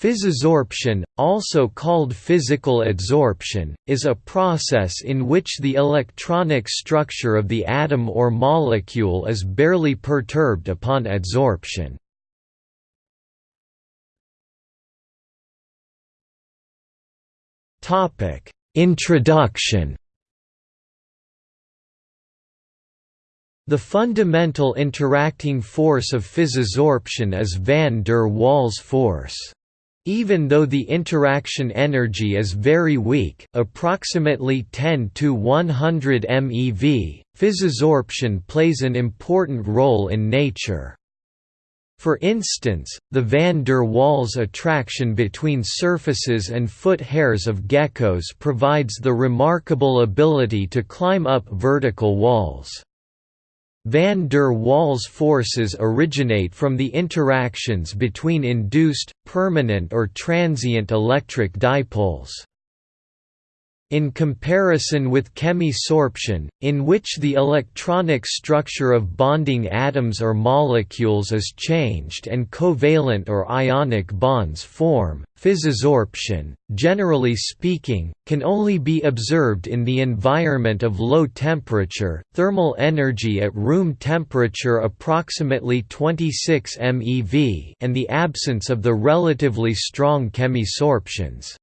Physisorption, also called physical adsorption, is a process in which the electronic structure of the atom or molecule is barely perturbed upon adsorption. Introduction The fundamental interacting force of physisorption is van der Waals force. Even though the interaction energy is very weak approximately 10 to 100 MeV, physisorption plays an important role in nature. For instance, the van der Waals attraction between surfaces and foot hairs of geckos provides the remarkable ability to climb up vertical walls. Van der Waals forces originate from the interactions between induced, permanent or transient electric dipoles. In comparison with chemisorption, in which the electronic structure of bonding atoms or molecules is changed and covalent or ionic bonds form, physisorption, generally speaking, can only be observed in the environment of low temperature, thermal energy at room temperature approximately 26 MeV and the absence of the relatively strong chemisorptions.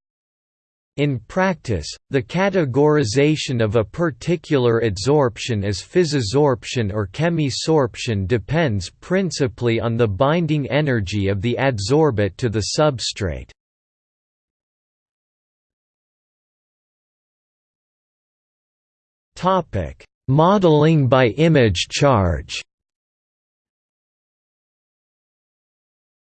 In practice, the categorization of a particular adsorption as physisorption or chemisorption depends principally on the binding energy of the adsorbate to the substrate. Modeling by image charge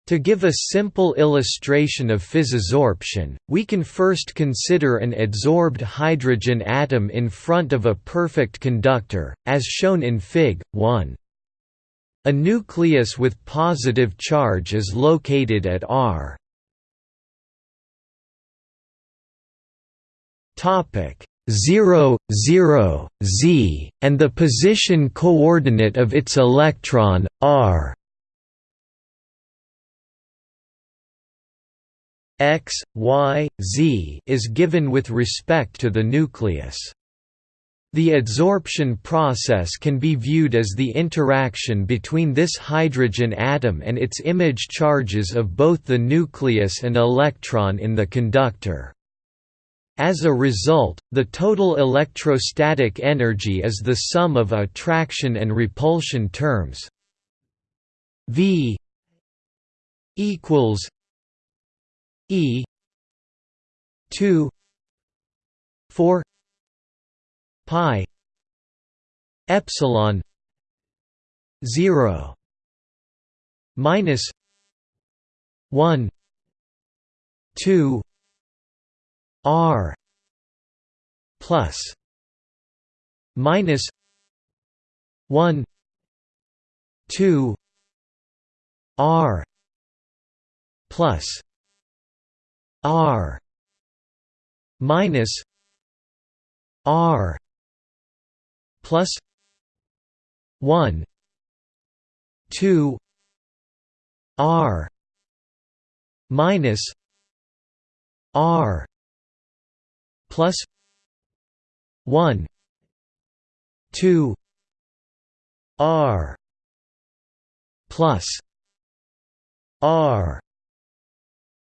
To give a simple illustration of physisorption, we can first consider an adsorbed hydrogen atom in front of a perfect conductor, as shown in Fig. 1. A nucleus with positive charge is located at R. Topic 0, 0, z, and the position coordinate of its electron, r x, y, z is given with respect to the nucleus. The adsorption process can be viewed as the interaction between this hydrogen atom and its image charges of both the nucleus and electron in the conductor. As a result, the total electrostatic energy is the sum of attraction and repulsion terms V equals E two four pi epsilon zero minus one two R plus minus one two R plus R minus R plus one two R minus R plus one two R plus R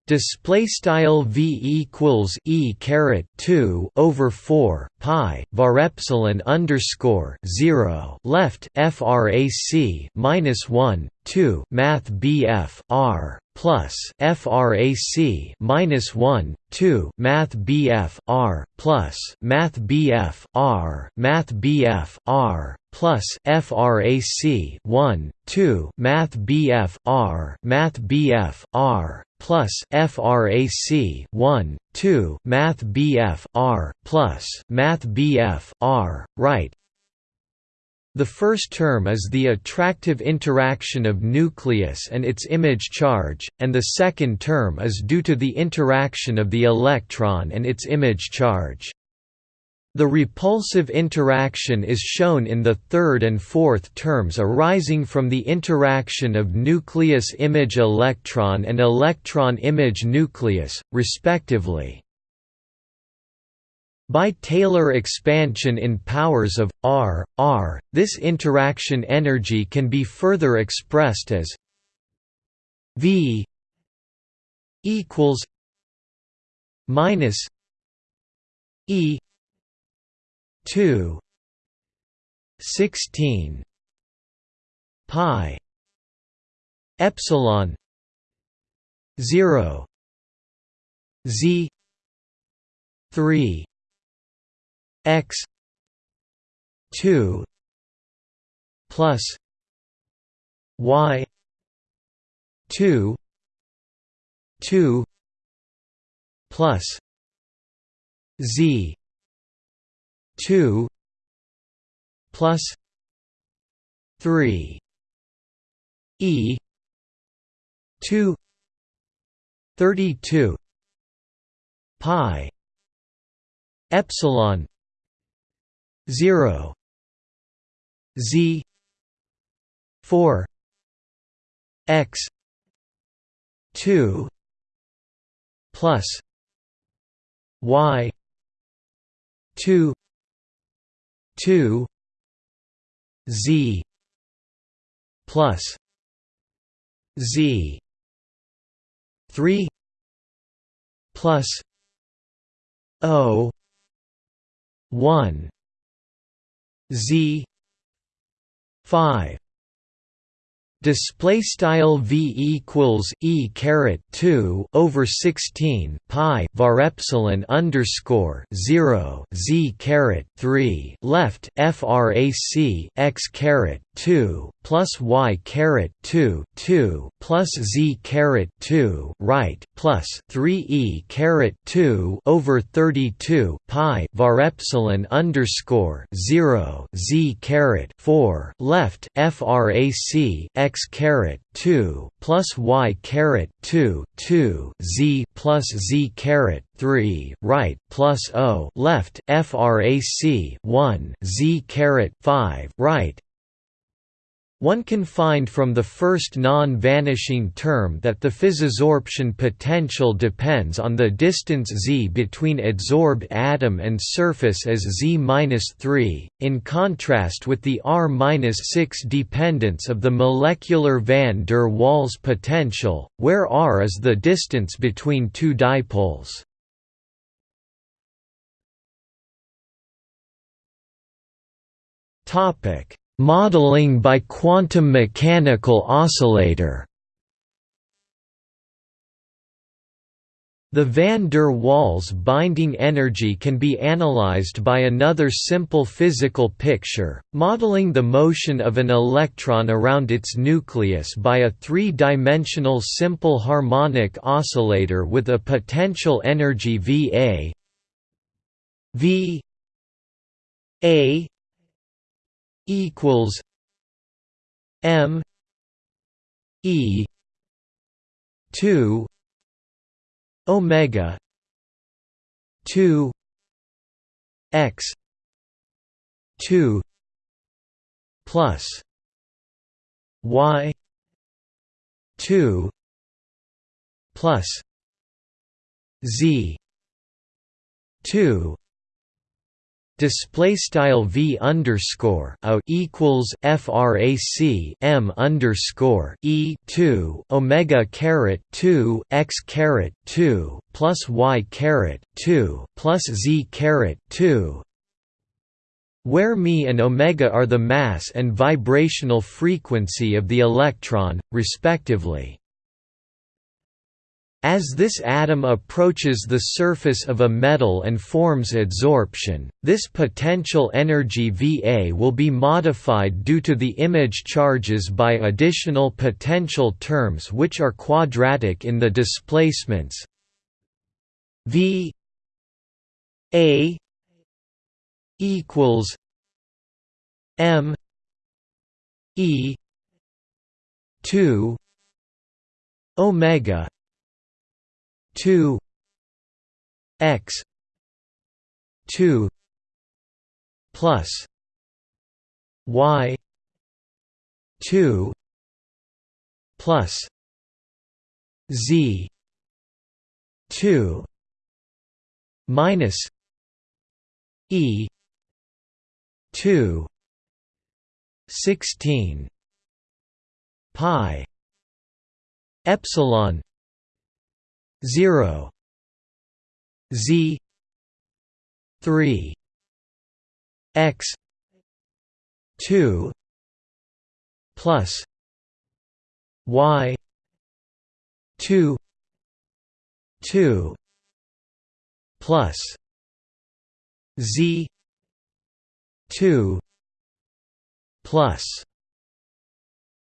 display style v equals e caret 2 over 4 pi var epsilon underscore 0 left frac minus 1 2 math bf r plus frac minus 1 2 math bf r plus math bf r math bf r plus frac 1 2 math bf r math bf r plus frac 1 2 math bf r plus math bf r right the first term is the attractive interaction of nucleus and its image charge, and the second term is due to the interaction of the electron and its image charge. The repulsive interaction is shown in the third and fourth terms arising from the interaction of nucleus image electron and electron image nucleus, respectively. By Taylor expansion in powers of r, r, this interaction energy can be further expressed as v equals minus e 2 16 pi epsilon 0 z 3 x 2 plus y 2 2 plus z 2 plus 3 e 2 32 pi epsilon 0 z 4 x 2 plus y 2 2 z plus z 3 plus o 1 z 5 display style v equals e caret 2 over 16 pi var epsilon underscore 0 z caret 3 left frac x caret 2 plus y caret 2 2 plus z caret 2 right plus 3 e caret 2 over 32 pi var epsilon underscore 0 z caret 4 left frac x caret 2 plus y caret 2 2 z plus z caret 3 right plus o left frac 1 z caret 5 right one can find from the first non-vanishing term that the physisorption potential depends on the distance z between adsorbed atom and surface as z-3, in contrast with the r-6 dependence of the molecular van der Waals potential, where r is the distance between two dipoles. Topic Modeling by quantum mechanical oscillator. The van der Waals binding energy can be analyzed by another simple physical picture, modeling the motion of an electron around its nucleus by a three-dimensional simple harmonic oscillator with a potential energy Va V A equals M E two Omega two X two plus Y two plus Z two display style v underscore a equals frac m underscore e 2 omega caret 2 x caret 2 plus y caret 2 plus z caret 2 where me and omega are the mass and vibrational frequency of the electron, respectively. As this atom approaches the surface of a metal and forms adsorption, this potential energy Va will be modified due to the image charges by additional potential terms which are quadratic in the displacements V A equals M E 2 omega 2 x 2 plus y 2 plus z 2 minus e 2 16 pi epsilon 0 z 3 x 2 plus y 2 2 plus z 2 plus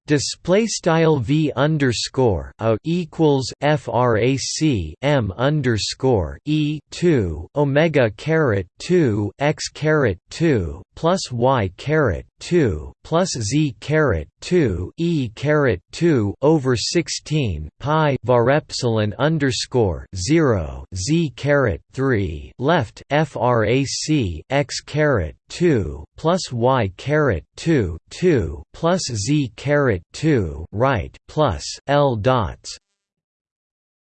Display style v underscore a equals frac m underscore e two omega caret two x caret two plus y caret two plus z caret two e caret two over sixteen pi var epsilon underscore zero z caret three left frac x caret two plus y caret two two plus z caret two right plus L dots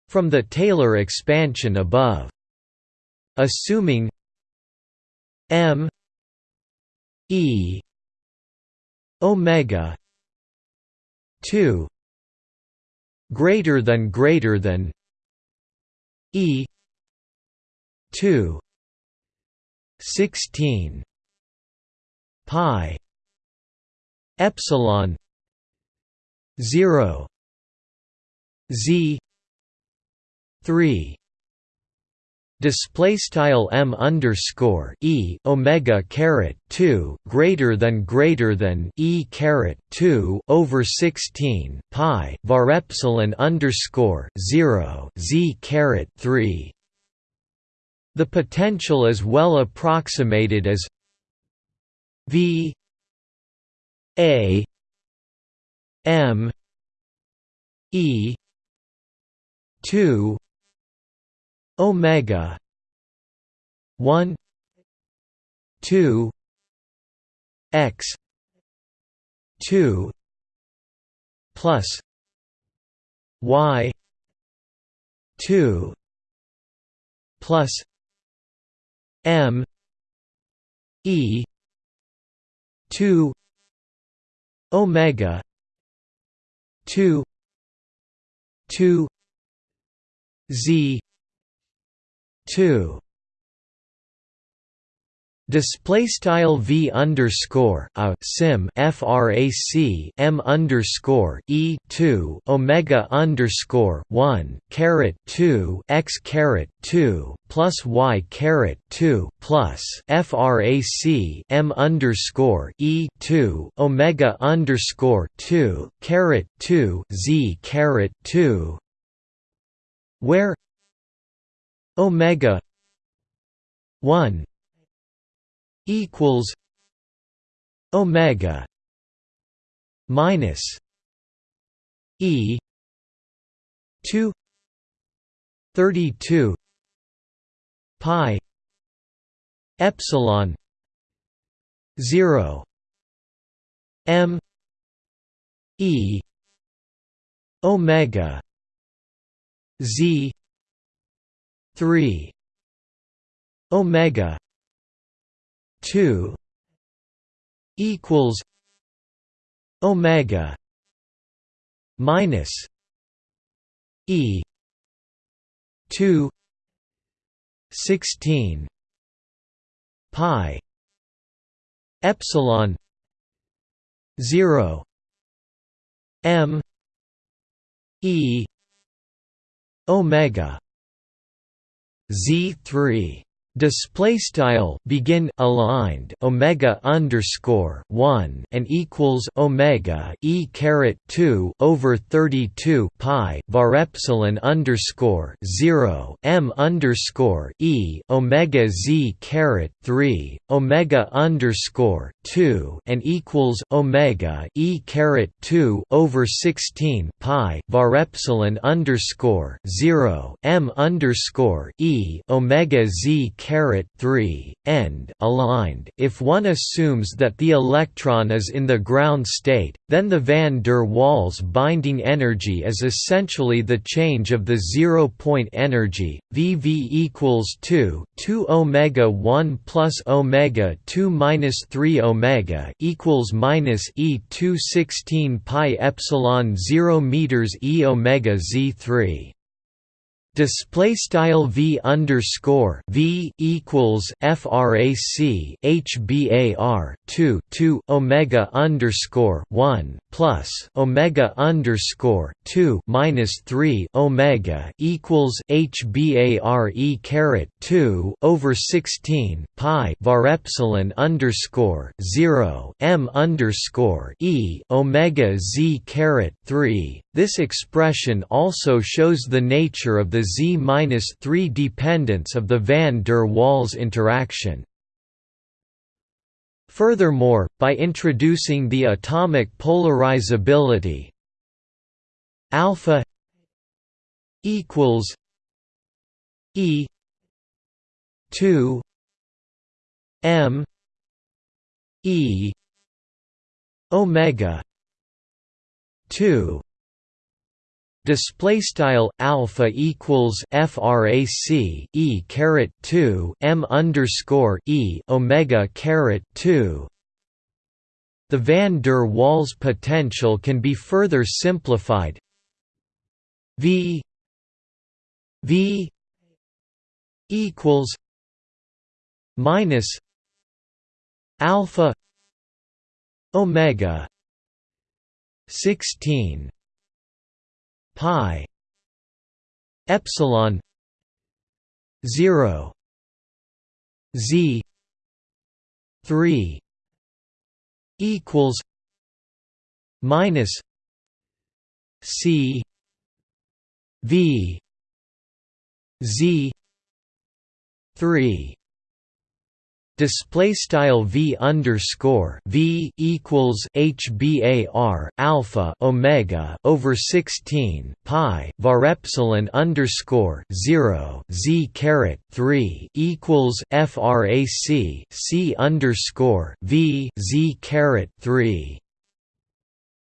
from the Taylor expansion above. Assuming M E omega 2 greater than greater than E 2 16 pi epsilon 0 z 3 display style m underscore e omega caret 2 greater than greater than e caret 2 over 16 pi var epsilon underscore 0 z caret 3 the potential is well approximated as v a m e 2 omega. 1 2 x. 2 plus. Y. 2 plus. M. E. 2 omega. 2 2 z 2 Display style v underscore a sim frac m underscore e two omega underscore one caret two x caret two plus y caret two plus frac m underscore e two omega underscore two caret two z caret two. Where omega 1 equals omega minus e 2 32 pi epsilon 0 m e omega z 3 omega 2 equals omega minus e 2 16 pi epsilon 0 m e omega Z3 display style begin aligned omega underscore 1 and equals omega e caret 2 over 32 pi var epsilon underscore 0 m underscore e omega z caret 3 omega underscore 2 and equals omega e caret 2 over 16 pi var epsilon underscore 0 m underscore e omega z caret 3 end aligned. If one assumes that the electron is in the ground state, then the van der Waals binding energy is essentially the change of the zero point energy. VV equals 2 2 omega 1 plus omega 2 minus 3 omega equals minus e 2 16 pi epsilon 0 meters e omega z3 display style v underscore v equals frac hbar 2 2 omega underscore 1 plus omega underscore 2 minus 3 omega equals hbar e caret 2 over 16 pi var epsilon underscore 0 m underscore e omega z caret 3 this expression also shows the nature of the z-3 dependence of the van der Waals interaction. Furthermore, by introducing the atomic polarizability alpha equals e 2 m e omega 2 display style alpha equals frac e caret 2 m underscore e omega caret 2 the van der Waals potential can be further simplified. V v equals minus alpha omega 16 pi epsilon 0 z 3 equals minus c v z 3 display style v underscore v equals hbar alpha omega over 16 pi var epsilon underscore 0 z caret 3 equals frac c underscore v z caret 3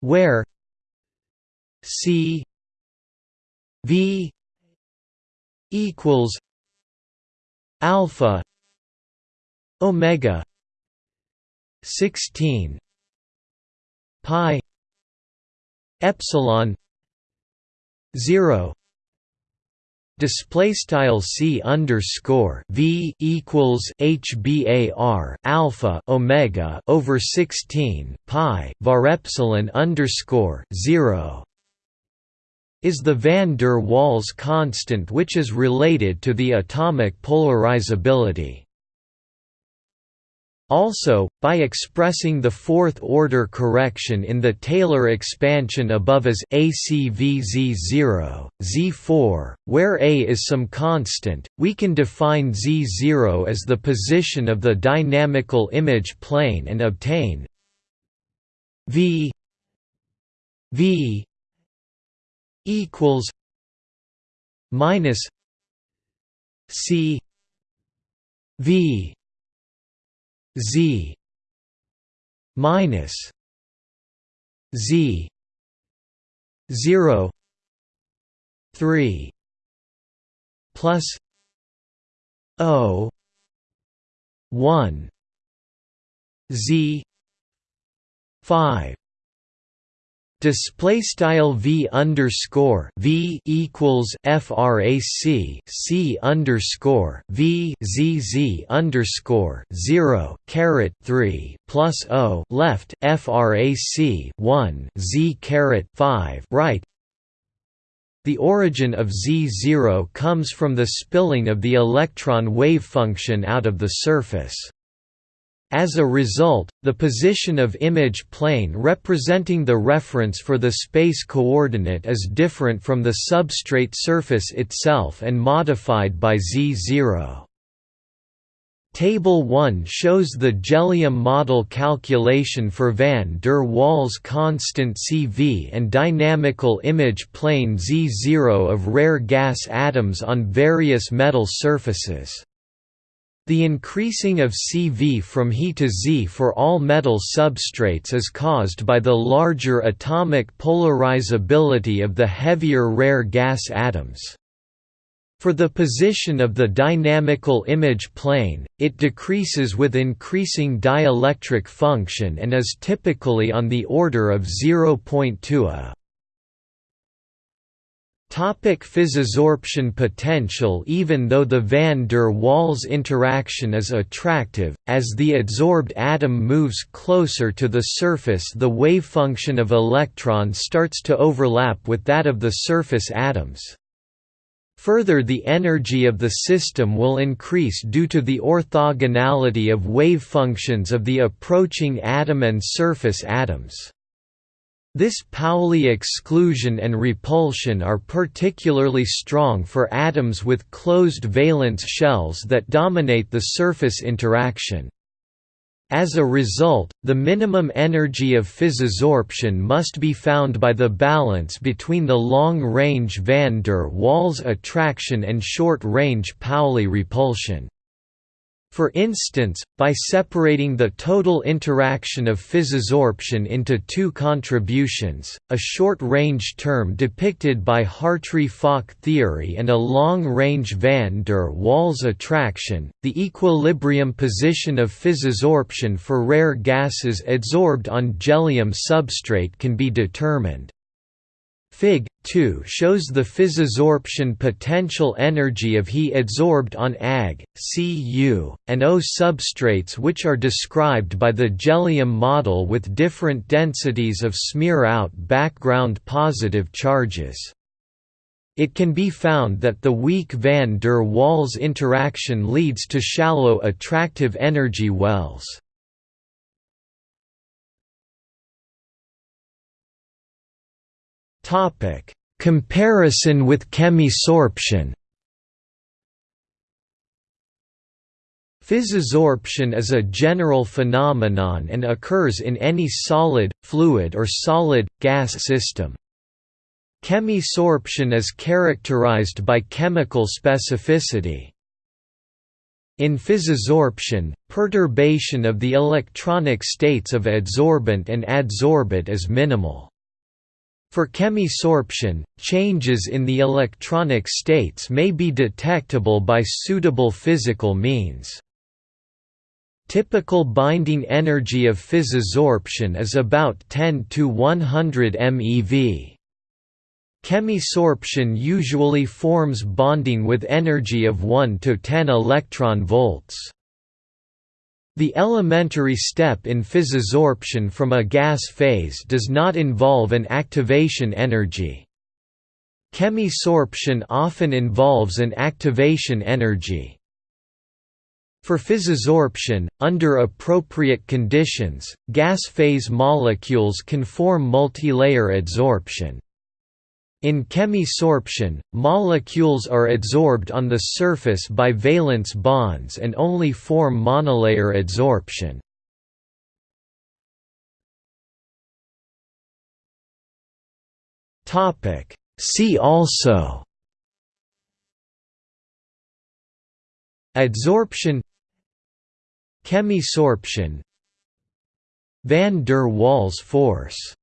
where c v equals alpha omega 16 pi epsilon 0 display style c underscore v equals hbar alpha omega over 16 pi var epsilon underscore 0 is the van der Waals constant which is related to the atomic polarizability also, by expressing the fourth-order correction in the Taylor expansion above as ACVZ0, Z4, where A is some constant, we can define Z0 as the position of the dynamical image plane and obtain V V equals minus C V z minus z 0 3 plus o 1 z 5 display style v underscore v equals frac c underscore v zz underscore zero caret three plus o left frac one z caret five right. The origin of z0 comes from the spilling of the electron wave function out of the surface. As a result, the position of image plane representing the reference for the space coordinate is different from the substrate surface itself and modified by z0. Table 1 shows the Jellium model calculation for van der Waals constant CV and dynamical image plane Z0 of rare gas atoms on various metal surfaces. The increasing of CV from He to Xe for all metal substrates is caused by the larger atomic polarizability of the heavier rare gas atoms. For the position of the dynamical image plane, it decreases with increasing dielectric function and is typically on the order of 0.2 a. Topic physisorption potential Even though the van der Waals interaction is attractive, as the adsorbed atom moves closer to the surface the wavefunction of electron starts to overlap with that of the surface atoms. Further the energy of the system will increase due to the orthogonality of wavefunctions of the approaching atom and surface atoms. This Pauli exclusion and repulsion are particularly strong for atoms with closed valence shells that dominate the surface interaction. As a result, the minimum energy of physisorption must be found by the balance between the long-range van der Waals attraction and short-range Pauli repulsion. For instance, by separating the total interaction of physisorption into two contributions, a short-range term depicted by Hartree-Fock theory and a long-range van der Waals attraction, the equilibrium position of physisorption for rare gases adsorbed on jellium substrate can be determined. Fig. 2 shows the physisorption potential energy of He adsorbed on Ag, Cu, and Au substrates which are described by the jellium model with different densities of smear-out background positive charges. It can be found that the weak van der Waals interaction leads to shallow attractive energy wells. Topic: Comparison with chemisorption. Physisorption is a general phenomenon and occurs in any solid, fluid or solid, gas system. Chemisorption is characterized by chemical specificity. In physisorption, perturbation of the electronic states of adsorbent and adsorbate is minimal. For chemisorption, changes in the electronic states may be detectable by suitable physical means. Typical binding energy of physisorption is about 10 to 100 MeV. Chemisorption usually forms bonding with energy of 1 to 10 electron volts. The elementary step in physisorption from a gas phase does not involve an activation energy. Chemisorption often involves an activation energy. For physisorption, under appropriate conditions, gas phase molecules can form multilayer adsorption. In chemisorption, molecules are adsorbed on the surface by valence bonds and only form monolayer adsorption. See also Adsorption Chemisorption Van der Waals force